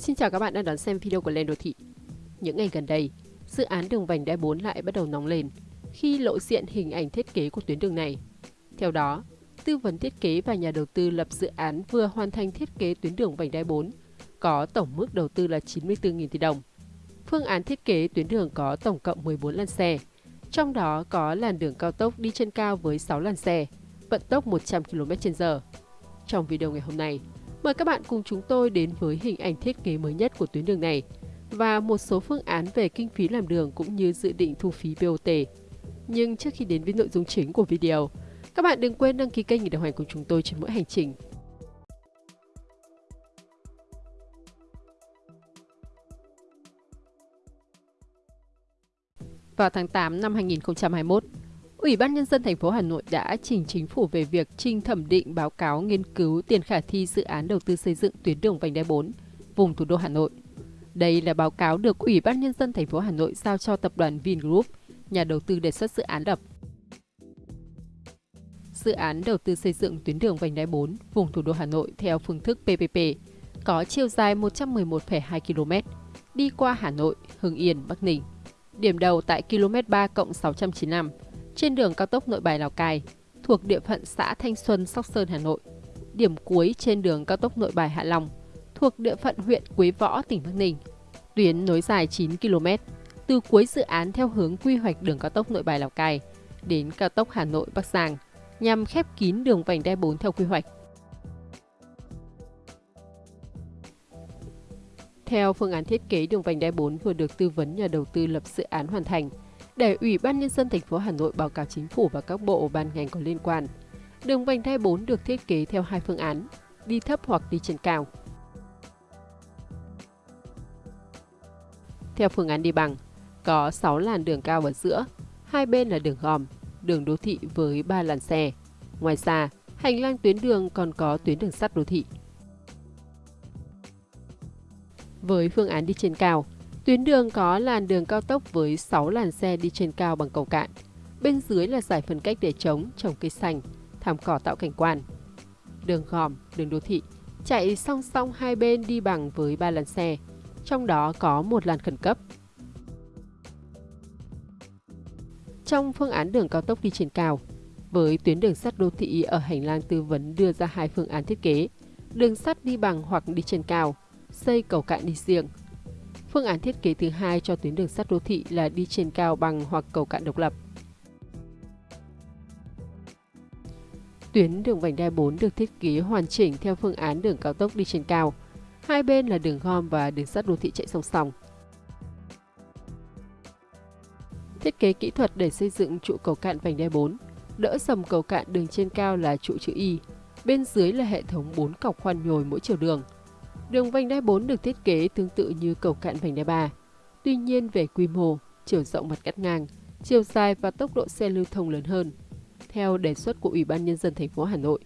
Xin chào các bạn đang đón xem video của Lên Đô Thị. Những ngày gần đây, dự án đường vành đai 4 lại bắt đầu nóng lên khi lộ diện hình ảnh thiết kế của tuyến đường này. Theo đó, tư vấn thiết kế và nhà đầu tư lập dự án vừa hoàn thành thiết kế tuyến đường vành đai 4, có tổng mức đầu tư là 94.000 tỷ đồng. Phương án thiết kế tuyến đường có tổng cộng 14 làn xe, trong đó có làn đường cao tốc đi trên cao với 6 làn xe, vận tốc 100 km/h. Trong video ngày hôm nay, Mời các bạn cùng chúng tôi đến với hình ảnh thiết kế mới nhất của tuyến đường này và một số phương án về kinh phí làm đường cũng như dự định thu phí BOT. Nhưng trước khi đến với nội dung chính của video, các bạn đừng quên đăng ký kênh để đồng hành cùng chúng tôi trên mỗi hành trình. Vào tháng 8 năm 2021, Ủy ban Nhân dân thành phố Hà Nội đã trình chính phủ về việc trình thẩm định báo cáo nghiên cứu tiền khả thi dự án đầu tư xây dựng tuyến đường vành đai 4 vùng thủ đô Hà Nội. Đây là báo cáo được Ủy ban Nhân dân thành phố Hà Nội giao cho tập đoàn Vingroup, nhà đầu tư đề xuất dự án lập. Dự án đầu tư xây dựng tuyến đường vành đai 4 vùng thủ đô Hà Nội theo phương thức PPP có chiều dài 111,2 km, đi qua Hà Nội, Hưng Yên, Bắc Ninh. Điểm đầu tại km 3 695 trên đường cao tốc Nội Bài Lào Cai, thuộc địa phận xã Thanh Xuân, Sóc Sơn, Hà Nội. Điểm cuối trên đường cao tốc Nội Bài Hạ Long, thuộc địa phận huyện Quế Võ, tỉnh Bắc Ninh. Tuyến nối dài 9 km, từ cuối dự án theo hướng quy hoạch đường cao tốc Nội Bài Lào Cai đến cao tốc Hà Nội Bắc Giang, nhằm khép kín đường vành đai 4 theo quy hoạch. Theo phương án thiết kế đường vành đai 4 vừa được tư vấn nhà đầu tư lập dự án hoàn thành, để Ủy ban Nhân dân thành phố Hà Nội báo cáo chính phủ và các bộ ban ngành có liên quan. Đường vành đai 4 được thiết kế theo hai phương án, đi thấp hoặc đi trên cao. Theo phương án đi bằng, có 6 làn đường cao ở giữa, hai bên là đường gòm, đường đô thị với 3 làn xe. Ngoài ra, hành lang tuyến đường còn có tuyến đường sắt đô thị. Với phương án đi trên cao, Tuyến đường có làn đường cao tốc với 6 làn xe đi trên cao bằng cầu cạn. Bên dưới là giải phân cách để trống, trồng cây xanh, thảm cỏ tạo cảnh quan. Đường gòm, đường đô thị, chạy song song hai bên đi bằng với 3 làn xe, trong đó có một làn khẩn cấp. Trong phương án đường cao tốc đi trên cao, với tuyến đường sắt đô thị ở hành lang tư vấn đưa ra hai phương án thiết kế, đường sắt đi bằng hoặc đi trên cao, xây cầu cạn đi riêng, Phương án thiết kế thứ hai cho tuyến đường sắt đô thị là đi trên cao bằng hoặc cầu cạn độc lập. Tuyến đường vành đai 4 được thiết kế hoàn chỉnh theo phương án đường cao tốc đi trên cao. Hai bên là đường gom và đường sắt đô thị chạy song song. Thiết kế kỹ thuật để xây dựng trụ cầu cạn vành đai 4. Đỡ sầm cầu cạn đường trên cao là trụ chữ Y, bên dưới là hệ thống 4 cọc khoan nhồi mỗi chiều đường. Đường vành đai 4 được thiết kế tương tự như cầu cạn vành đai 3. Tuy nhiên về quy mô, chiều rộng mặt cắt ngang, chiều dài và tốc độ xe lưu thông lớn hơn. Theo đề xuất của Ủy ban Nhân dân thành phố Hà Nội,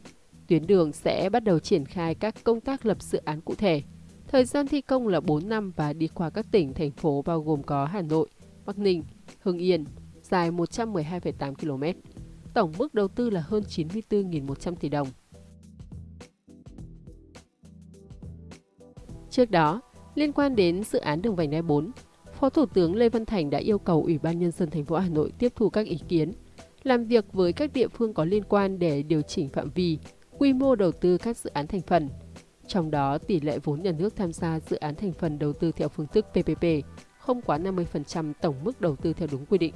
tuyến đường sẽ bắt đầu triển khai các công tác lập dự án cụ thể. Thời gian thi công là 4 năm và đi qua các tỉnh, thành phố bao gồm có Hà Nội, Bắc Ninh, Hưng Yên, dài 112,8 km. Tổng mức đầu tư là hơn 94.100 tỷ đồng. Trước đó, liên quan đến dự án đường vành đai 4, Phó Thủ tướng Lê Văn Thành đã yêu cầu Ủy ban nhân dân thành phố Hà Nội tiếp thu các ý kiến, làm việc với các địa phương có liên quan để điều chỉnh phạm vi, quy mô đầu tư các dự án thành phần. Trong đó, tỷ lệ vốn nhà nước tham gia dự án thành phần đầu tư theo phương thức PPP không quá 50% tổng mức đầu tư theo đúng quy định.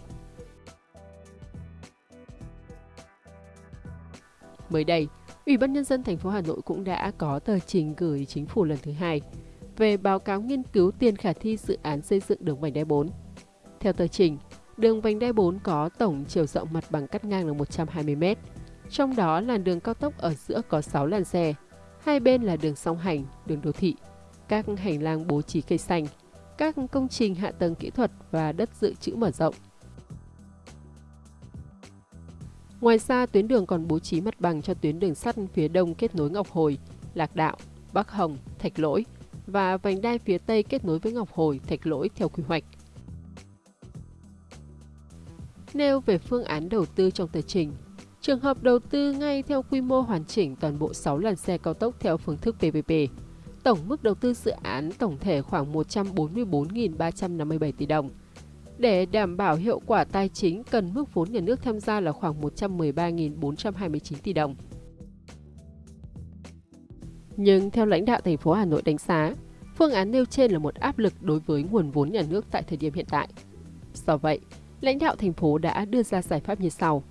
Mới đây, Ủy ban nhân dân thành phố Hà Nội cũng đã có tờ trình gửi chính phủ lần thứ hai về báo cáo nghiên cứu tiền khả thi dự án xây dựng đường vành đai 4. Theo tờ trình, đường vành đai 4 có tổng chiều rộng mặt bằng cắt ngang là 120 m, trong đó làn đường cao tốc ở giữa có 6 làn xe, hai bên là đường song hành, đường đô thị, các hành lang bố trí cây xanh, các công trình hạ tầng kỹ thuật và đất dự trữ mở rộng. Ngoài ra, tuyến đường còn bố trí mặt bằng cho tuyến đường sắt phía đông kết nối Ngọc Hồi, Lạc Đạo, Bắc Hồng, Thạch Lỗi và vành đai phía Tây kết nối với Ngọc Hồi, Thạch Lỗi theo quy hoạch. Nêu về phương án đầu tư trong tờ trình, trường hợp đầu tư ngay theo quy mô hoàn chỉnh toàn bộ 6 làn xe cao tốc theo phương thức PPP, Tổng mức đầu tư dự án tổng thể khoảng 144.357 tỷ đồng. Để đảm bảo hiệu quả tài chính, cần mức vốn nhà nước tham gia là khoảng 113.429 tỷ đồng. Nhưng theo lãnh đạo thành phố Hà Nội đánh giá, phương án nêu trên là một áp lực đối với nguồn vốn nhà nước tại thời điểm hiện tại. Do vậy, lãnh đạo thành phố đã đưa ra giải pháp như sau.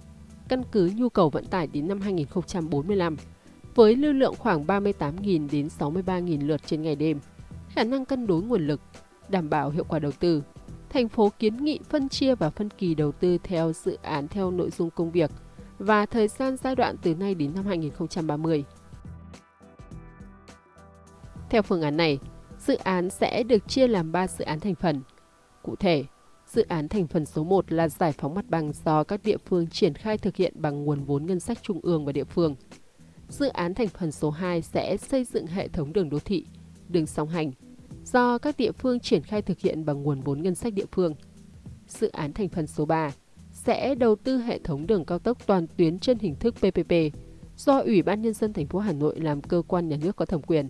Căn cứ nhu cầu vận tải đến năm 2045, với lưu lượng khoảng 38.000 đến 63.000 lượt trên ngày đêm, khả năng cân đối nguồn lực, đảm bảo hiệu quả đầu tư, thành phố kiến nghị phân chia và phân kỳ đầu tư theo dự án theo nội dung công việc và thời gian giai đoạn từ nay đến năm 2030. Theo phương án này, dự án sẽ được chia làm 3 dự án thành phần. Cụ thể, dự án thành phần số 1 là giải phóng mặt bằng do các địa phương triển khai thực hiện bằng nguồn vốn ngân sách trung ương và địa phương. Dự án thành phần số 2 sẽ xây dựng hệ thống đường đô thị, đường song hành, do các địa phương triển khai thực hiện bằng nguồn vốn ngân sách địa phương. Dự án thành phần số 3 sẽ đầu tư hệ thống đường cao tốc toàn tuyến trên hình thức PPP do Ủy ban nhân dân thành phố Hà Nội làm cơ quan nhà nước có thẩm quyền.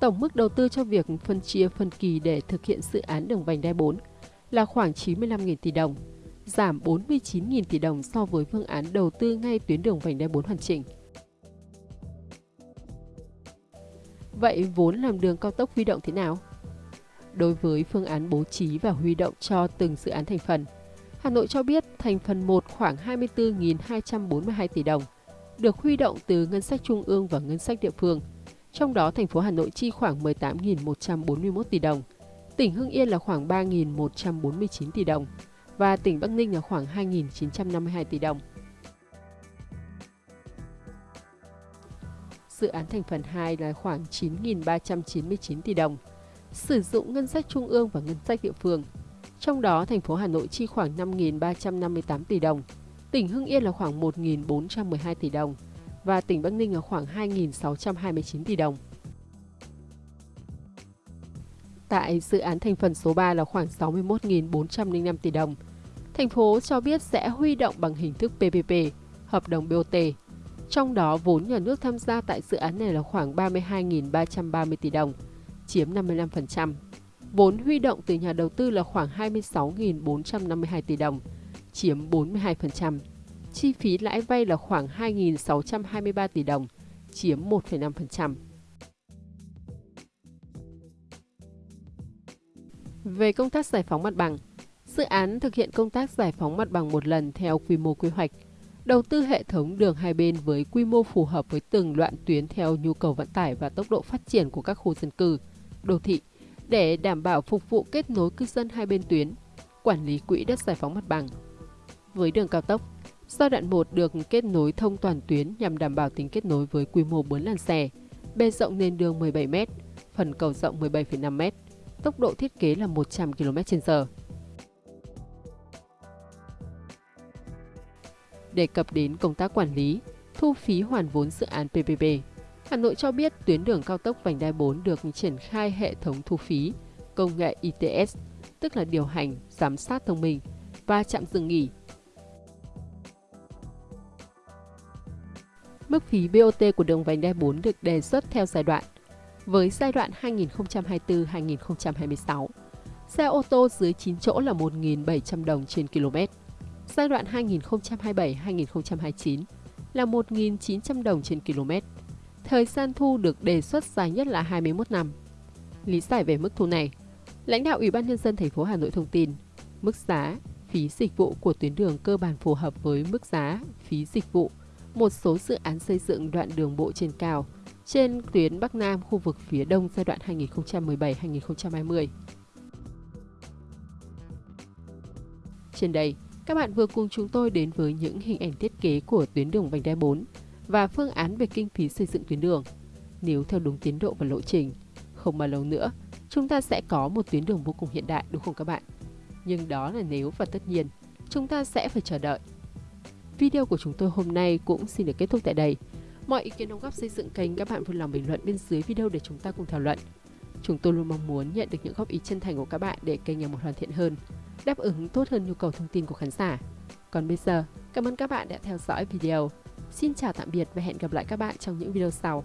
Tổng mức đầu tư cho việc phân chia phân kỳ để thực hiện dự án đường vành đai 4 là khoảng 95.000 tỷ đồng, giảm 49.000 tỷ đồng so với phương án đầu tư ngay tuyến đường vành đai 4 hoàn chỉnh. Vậy vốn làm đường cao tốc huy động thế nào? Đối với phương án bố trí và huy động cho từng dự án thành phần, Hà Nội cho biết thành phần 1 khoảng 24.242 tỷ đồng, được huy động từ ngân sách trung ương và ngân sách địa phương. Trong đó, thành phố Hà Nội chi khoảng 18.141 tỷ đồng, tỉnh Hưng Yên là khoảng 3.149 tỷ đồng và tỉnh Bắc Ninh là khoảng 2.952 tỷ đồng. dự án thành phần 2 là khoảng 9.399 tỷ đồng, sử dụng ngân sách trung ương và ngân sách địa phương. Trong đó, thành phố Hà Nội chi khoảng 5.358 tỷ đồng, tỉnh Hưng Yên là khoảng 1.412 tỷ đồng và tỉnh Bắc Ninh ở khoảng 2.629 tỷ đồng. Tại dự án thành phần số 3 là khoảng 61.405 tỷ đồng. Thành phố cho biết sẽ huy động bằng hình thức PPP, hợp đồng BOT, trong đó, vốn nhà nước tham gia tại dự án này là khoảng 32.330 tỷ đồng, chiếm 55%. Vốn huy động từ nhà đầu tư là khoảng 26.452 tỷ đồng, chiếm 42%. Chi phí lãi vay là khoảng 2.623 tỷ đồng, chiếm 1,5%. Về công tác giải phóng mặt bằng, dự án thực hiện công tác giải phóng mặt bằng một lần theo quy mô quy hoạch – đầu tư hệ thống đường hai bên với quy mô phù hợp với từng đoạn tuyến theo nhu cầu vận tải và tốc độ phát triển của các khu dân cư, đô thị để đảm bảo phục vụ kết nối cư dân hai bên tuyến, quản lý quỹ đất giải phóng mặt bằng. Với đường cao tốc, giai đoạn 1 được kết nối thông toàn tuyến nhằm đảm bảo tính kết nối với quy mô 4 làn xe, bề rộng nền đường 17 m, phần cầu rộng 17,5 m, tốc độ thiết kế là 100 km/h. Đề cập đến công tác quản lý, thu phí hoàn vốn dự án PPP, Hà Nội cho biết tuyến đường cao tốc vành đai 4 được triển khai hệ thống thu phí công nghệ ITS, tức là điều hành, giám sát thông minh và chạm dừng nghỉ. Mức phí BOT của đường vành đai 4 được đề xuất theo giai đoạn. Với giai đoạn 2024-2026, xe ô tô dưới 9 chỗ là 1.700 đồng trên km Giai đoạn 2027-2029 là 1.900 đồng trên km. Thời gian thu được đề xuất dài nhất là 21 năm. Lý giải về mức thu này, lãnh đạo Ủy ban nhân dân thành phố Hà Nội thông tin, mức giá phí dịch vụ của tuyến đường cơ bản phù hợp với mức giá phí dịch vụ một số dự án xây dựng đoạn đường bộ trên cao trên tuyến Bắc Nam khu vực phía Đông giai đoạn 2017-2020. Trên đây, các bạn vừa cùng chúng tôi đến với những hình ảnh thiết kế của tuyến đường vành đai 4 và phương án về kinh phí xây dựng tuyến đường. Nếu theo đúng tiến độ và lộ trình, không bao lâu nữa, chúng ta sẽ có một tuyến đường vô cùng hiện đại đúng không các bạn? Nhưng đó là nếu và tất nhiên, chúng ta sẽ phải chờ đợi. Video của chúng tôi hôm nay cũng xin được kết thúc tại đây. Mọi ý kiến đóng góp xây dựng kênh các bạn vui lòng bình luận bên dưới video để chúng ta cùng thảo luận. Chúng tôi luôn mong muốn nhận được những góp ý chân thành của các bạn để kênh ngày một hoàn thiện hơn đáp ứng tốt hơn nhu cầu thông tin của khán giả. Còn bây giờ, cảm ơn các bạn đã theo dõi video. Xin chào tạm biệt và hẹn gặp lại các bạn trong những video sau.